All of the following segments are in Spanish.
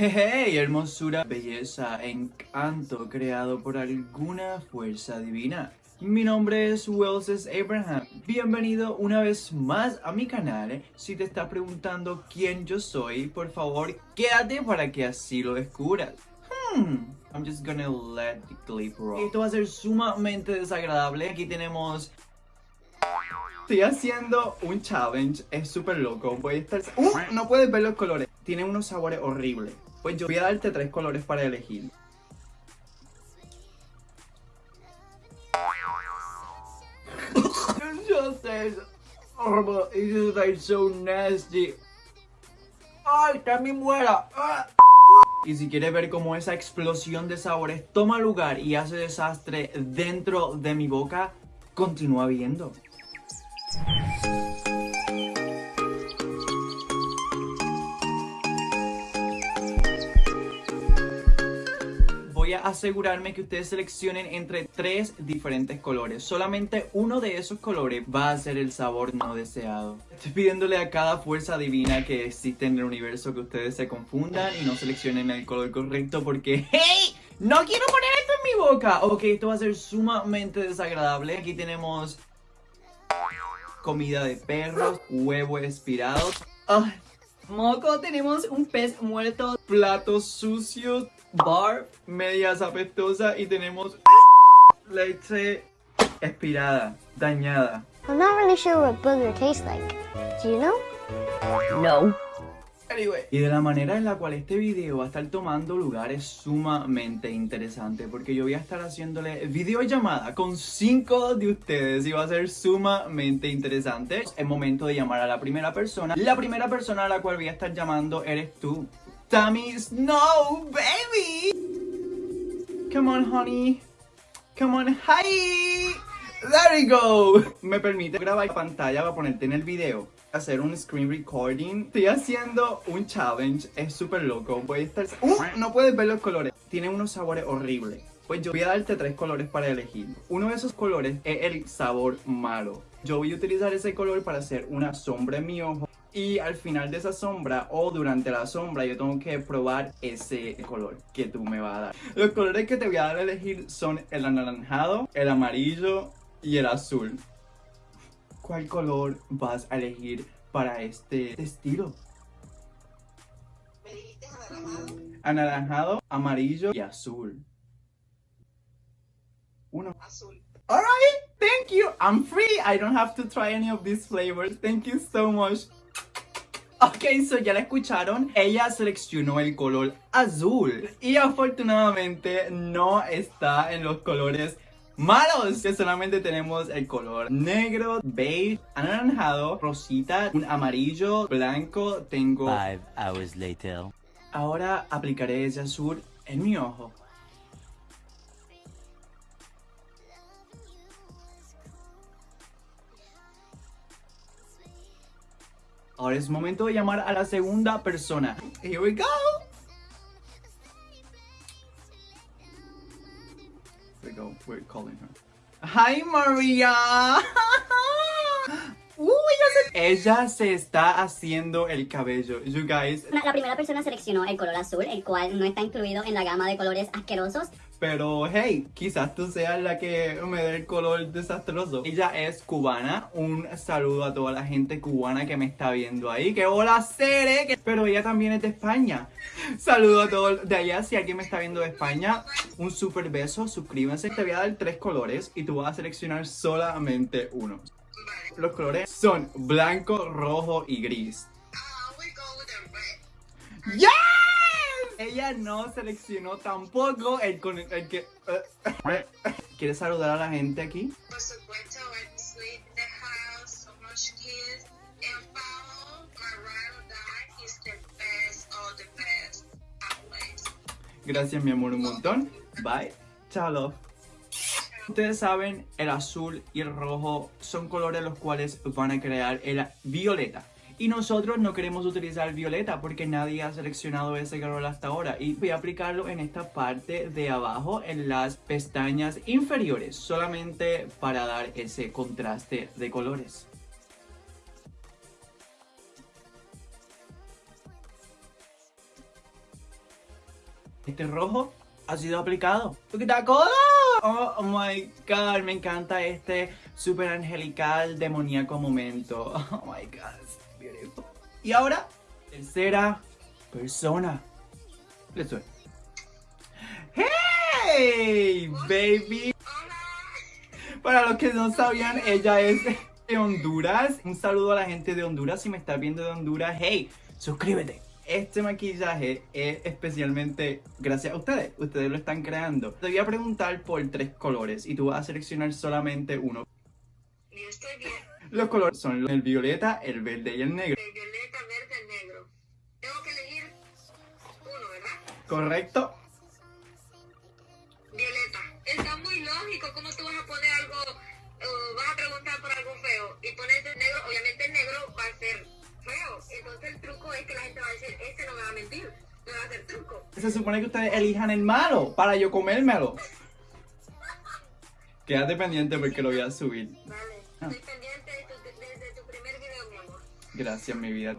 Hey, hermosura, belleza, encanto creado por alguna fuerza divina. Mi nombre es Welses Abraham. Bienvenido una vez más a mi canal. Si te estás preguntando quién yo soy, por favor, quédate para que así lo descubras. Hmm, I'm just gonna let the clip roll. Esto va a ser sumamente desagradable. Aquí tenemos Estoy haciendo un challenge, es súper loco. Voy a estar... ¡Uh! No puedes ver los colores. Tiene unos sabores horribles. Pues yo voy a darte tres colores para elegir. Just tastes horrible. It just tastes so nasty. ¡Ay, también muera! Y si quieres ver cómo esa explosión de sabores toma lugar y hace desastre dentro de mi boca, continúa viendo. Voy a asegurarme que ustedes seleccionen entre tres diferentes colores. Solamente uno de esos colores va a ser el sabor no deseado. Estoy pidiéndole a cada fuerza divina que existe en el universo que ustedes se confundan y no seleccionen el color correcto porque ¡Hey! ¡No quiero poner esto en mi boca! Ok, esto va a ser sumamente desagradable. Aquí tenemos comida de perros, huevo expirado. Ah, moco, tenemos un pez muerto. Platos sucios, bar, medias apestosas y tenemos leche expirada, dañada. I'm not really sure what booger tastes like. Do you know? No. Y de la manera en la cual este video va a estar tomando lugar es sumamente interesante porque yo voy a estar haciéndole videollamada con cinco de ustedes y va a ser sumamente interesante. Es momento de llamar a la primera persona. La primera persona a la cual voy a estar llamando eres tú. Tammy Snow, baby! Come on, honey. Come on, hi! There we go. Me permite grabar pantalla para ponerte en el video hacer un screen recording. Estoy haciendo un challenge, es súper loco. Voy a estar... ¡Uh! No puedes ver los colores. Tiene unos sabores horribles. Pues yo voy a darte tres colores para elegir. Uno de esos colores es el sabor malo. Yo voy a utilizar ese color para hacer una sombra en mi ojo. Y al final de esa sombra o durante la sombra yo tengo que probar ese color que tú me vas a dar. Los colores que te voy a dar a elegir son el anaranjado, el amarillo y el azul. ¿Cuál color vas a elegir para este estilo? ¿Me dijiste anaranjado? Anaranjado, amarillo y azul. Uno. Azul. Alright, thank you. I'm free. I don't have to try any of these flavors. Thank you so much. Ok, so ya la escucharon. Ella seleccionó el color azul. Y afortunadamente no está en los colores malos que solamente tenemos el color negro, beige, anaranjado, rosita, un amarillo, blanco, tengo... Five hours later. Ahora aplicaré ese azul en mi ojo. Ahora es momento de llamar a la segunda persona. Here we go. we go. We're calling her. Hi, Maria. Uy, ella se está haciendo el cabello. You guys. La, la primera persona seleccionó el color azul, el cual no está incluido en la gama de colores asquerosos. Pero hey, quizás tú seas la que me dé el color desastroso. Ella es cubana. Un saludo a toda la gente cubana que me está viendo ahí. Que hola, Cere. Pero ella también es de España. Saludo a todos de allá. Si alguien me está viendo de España, un super beso. Suscríbanse. Te voy a dar tres colores y tú vas a seleccionar solamente uno. Los colores son blanco, rojo y gris. Ah, we go with the red. ¡Yes! Ella no seleccionó tampoco el con el que... eh, ¿Quieres saludar a la gente aquí? Por supuesto. Gracias mi amor un montón. Bye. Chao love. Ustedes saben, el azul y el rojo son colores los cuales van a crear el violeta. Y nosotros no queremos utilizar violeta porque nadie ha seleccionado ese color hasta ahora. Y voy a aplicarlo en esta parte de abajo, en las pestañas inferiores, solamente para dar ese contraste de colores. Este rojo ha sido aplicado. Color. Oh, my god, me encanta este super angelical demoníaco momento. Oh my god. Y ahora, tercera persona. Let's do it. Hey, baby. Para los que no sabían, ella es de Honduras. Un saludo a la gente de Honduras. Si me estás viendo de Honduras, hey, suscríbete. Este maquillaje es especialmente gracias a ustedes. Ustedes lo están creando. Te voy a preguntar por tres colores y tú vas a seleccionar solamente uno. Yo estoy bien. Los colores son el violeta, el verde y el negro. El ¿Correcto? Violeta. Está muy lógico. ¿Cómo tú vas a poner algo, vas a preguntar por algo feo y pones el negro? Obviamente el negro va a ser feo. Entonces el truco es que la gente va a decir, este no me va a mentir, me va a hacer truco. Se supone que ustedes elijan el malo para yo comérmelo. Quédate pendiente porque lo voy a subir. Vale. Estoy pendiente de tu, de- de tu primer video, mi amor. Gracias, mi vida.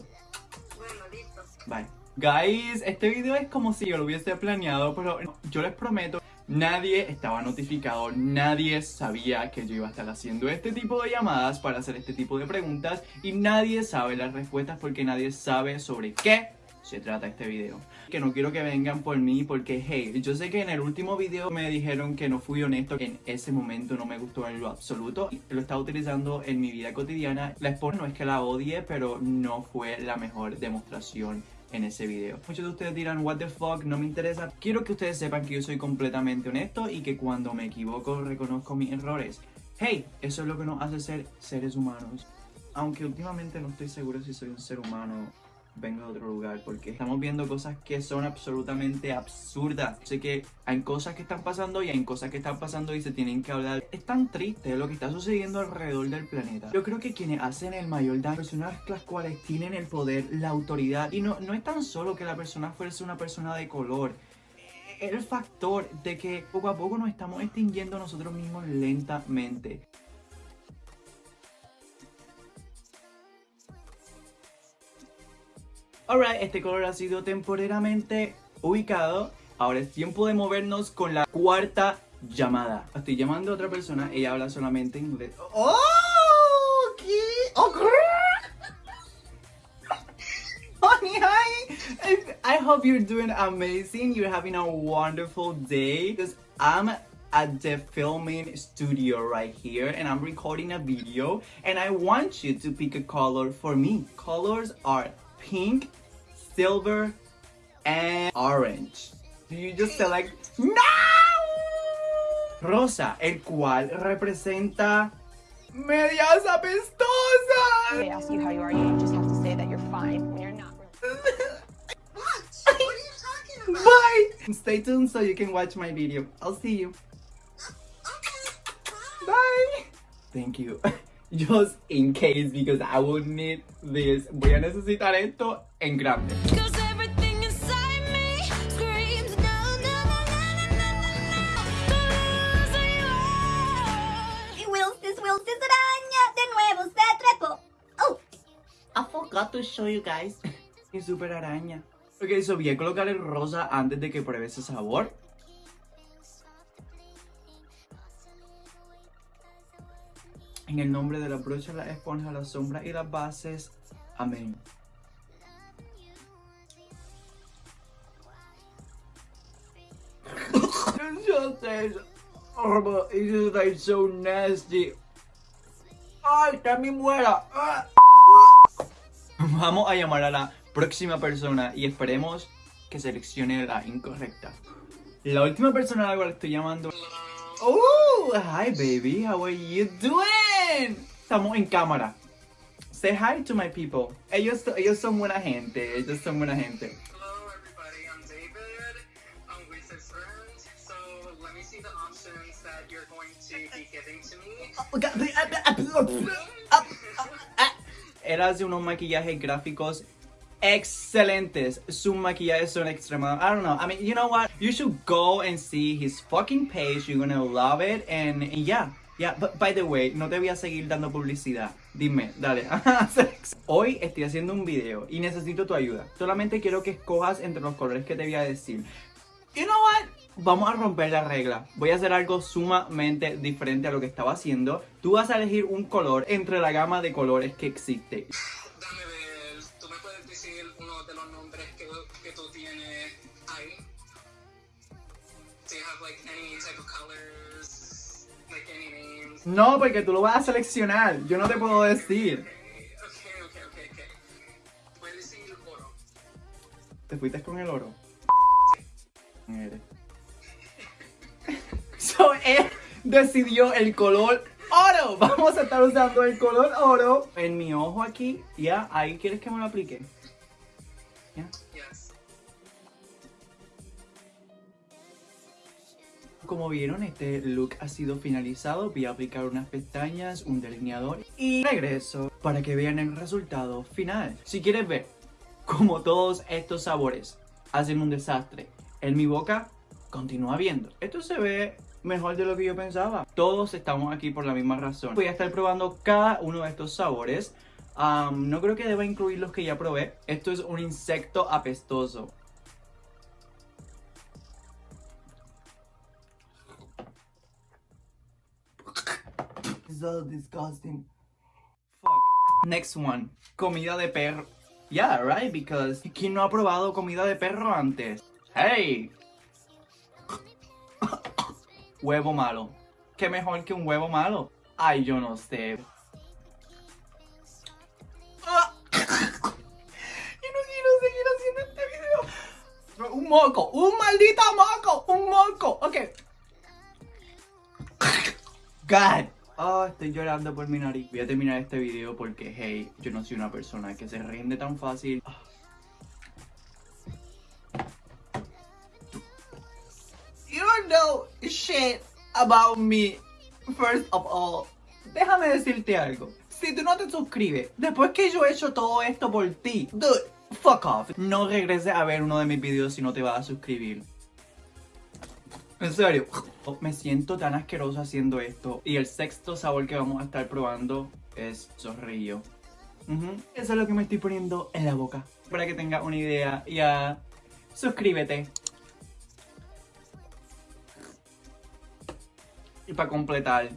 Bueno, listo. Bye. Guys, este video es como si yo lo hubiese planeado, pero yo les prometo, nadie estaba notificado, nadie sabía que yo iba a estar haciendo este tipo de llamadas para hacer este tipo de preguntas y nadie sabe las respuestas porque nadie sabe sobre qué se trata este video. Que no quiero que vengan por mí porque, hey, yo sé que en el último video me dijeron que no fui honesto, que en ese momento no me gustó en lo absoluto. Lo estaba utilizando en mi vida cotidiana. La esposa no es que la odie, pero no fue la mejor demostración en ese video. Muchos de ustedes dirán, what the fuck, no me interesa. Quiero que ustedes sepan que yo soy completamente honesto y que cuando me equivoco reconozco mis errores. Hey, eso es lo que nos hace ser seres humanos. Aunque últimamente no estoy seguro si soy un ser humano vengo de otro lugar porque estamos viendo cosas que son absolutamente absurdas. Sé que hay cosas que están pasando y hay cosas que están pasando y se tienen que hablar. Es tan triste lo que está sucediendo alrededor del planeta. Yo creo que quienes hacen el mayor daño, personas las cuales tienen el poder, la autoridad y no, no es tan solo que la persona fuese una persona de color. El factor de que poco a poco nos estamos extinguiendo nosotros mismos lentamente. Alright, este color ha sido temporalmente ubicado. Ahora es tiempo de movernos con la cuarta llamada. Estoy llamando a otra persona, ella habla solamente inglés. ¡Oh! ¿Qué? ¡Oh, I hope you're doing amazing. You're having a wonderful day. Because I'm at the filming studio right here and I'm recording a video and I want you to pick a color for me. Colors are pink, silver, and orange. Do you just select no? Rosa, el cual representa medias They ask you how you are, you just have to say that you're fine when you're not. What? What are you talking about? Bye. Stay tuned so you can watch my video. I'll see you. Okay. Bye. Bye. Thank you. Just in case because I will need this. Voy a necesitar esto en grande. Oh, I forgot to show you guys. Mi super araña. Ok, so voy a colocar el rosa antes de que pruebe ese sabor. En el nombre de la brocha, la esponja, la sombra y las bases. Amén. It's just tastes horrible. It just. ¡Ay! ¡Ah! Vamos a llamar a la próxima persona y esperemos que seleccione la incorrecta. La última persona a la cual estoy llamando. Oh, hi baby, how are you doing? Estamos en cámara. Say hi to my people. Ellos, ellos son buena gente, ellos son buena gente. Hello everybody, I'm David. I'm Lisa's friend. So let me see the options that you're going to be giving to me. Él hace unos maquillajes gráficos excelentes. Sus maquillajes son extremados. I don't know. I mean, you know what? You should go and see his fucking page. You're gonna love it. And, and yeah. By the way, no te voy a seguir dando publicidad. Dime, dale. Hoy estoy haciendo un video y necesito tu ayuda. Solamente quiero que escojas entre los colores que te voy a decir. you know what? Vamos a romper la regla. Voy a hacer algo sumamente diferente a lo que estaba haciendo. Tú vas a elegir un color entre la gama de colores que existe. Dame ver, ¿tú me puedes decir uno de los nombres que, tú tienes ahí? Do you have like names? No, porque tú lo vas a seleccionar. Yo no te puedo decir. Puedes decir oro. ¿Te fuiste con el oro? Eres. So, él decidió el color oro. Vamos a estar usando el color oro en mi ojo aquí. Ya, ahí quieres que me lo aplique. Ya. Como vieron, este look ha sido finalizado. Voy a aplicar unas pestañas, un delineador y regreso para que vean el resultado final. Si quieres ver cómo todos estos sabores hacen un desastre en mi boca, continúa viendo. Esto se ve mejor de lo que yo pensaba. Todos estamos aquí por la misma razón. Voy a estar probando cada uno de estos sabores. No creo que deba incluir los que ya probé. Esto es un insecto apestoso. So disgusting. Fuck. Next one. Comida de perro. Yeah, right, because ¿quién no ha probado comida de perro antes? Hey. huevo malo. ¿Qué mejor que un huevo malo? Ay, yo no sé. Este. Un moco, un maldito moco, un moco. Ok. God. Ah, estoy llorando por mi nariz. Voy a terminar este video porque, hey, yo no soy una persona que se rinde tan fácil. You don't know shit about me. First of all, déjame decirte algo. Si tú no te suscribes, después que yo he hecho todo esto por ti, dude, fuck off. No regreses a ver uno de mis videos si no te vas a suscribir. En serio, me siento tan asqueroso haciendo esto. Y el sexto sabor que vamos a estar probando es zorrillo. Eso es lo que me estoy poniendo en la boca. Para que tengas una idea, ya suscríbete. Y para completar,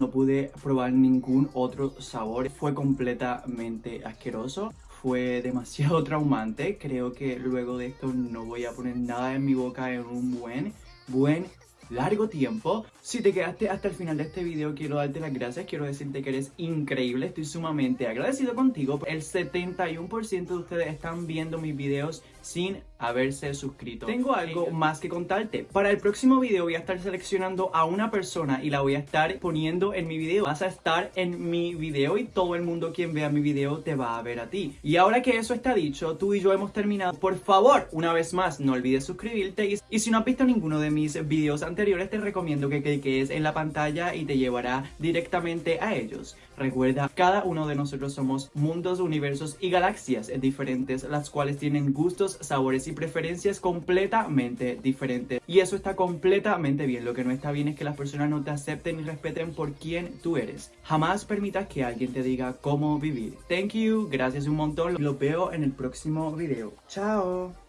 No pude probar ningún otro sabor. Fue completamente asqueroso. Fue demasiado traumante. Creo que luego de esto no voy a poner nada en mi boca en un buen, buen, largo tiempo. Si te quedaste hasta el final de este video, quiero darte las gracias. Quiero decirte que eres increíble. Estoy sumamente agradecido contigo. El 71% de ustedes están viendo mis videos sin haberse suscrito. Tengo algo más que contarte. Para el próximo video voy a estar seleccionando a una persona y la voy a estar poniendo en mi video. Vas a estar en mi video y todo el mundo quien vea mi video te va a ver a ti. Y ahora que eso está dicho, tú y yo hemos terminado. Por favor, una vez más, no olvides suscribirte. Y, y si no has visto ninguno de mis videos anteriores, te recomiendo que cliques en la pantalla y te llevará directamente a ellos. Recuerda, cada uno de nosotros somos mundos, universos y galaxias diferentes, las cuales tienen gustos, sabores y preferencias completamente diferentes. Y eso está completamente bien. Lo que no está bien es que las personas no te acepten y respeten por quien tú eres. Jamás permitas que alguien te diga cómo vivir. Thank you, gracias un montón. Los veo en el próximo video. Chao.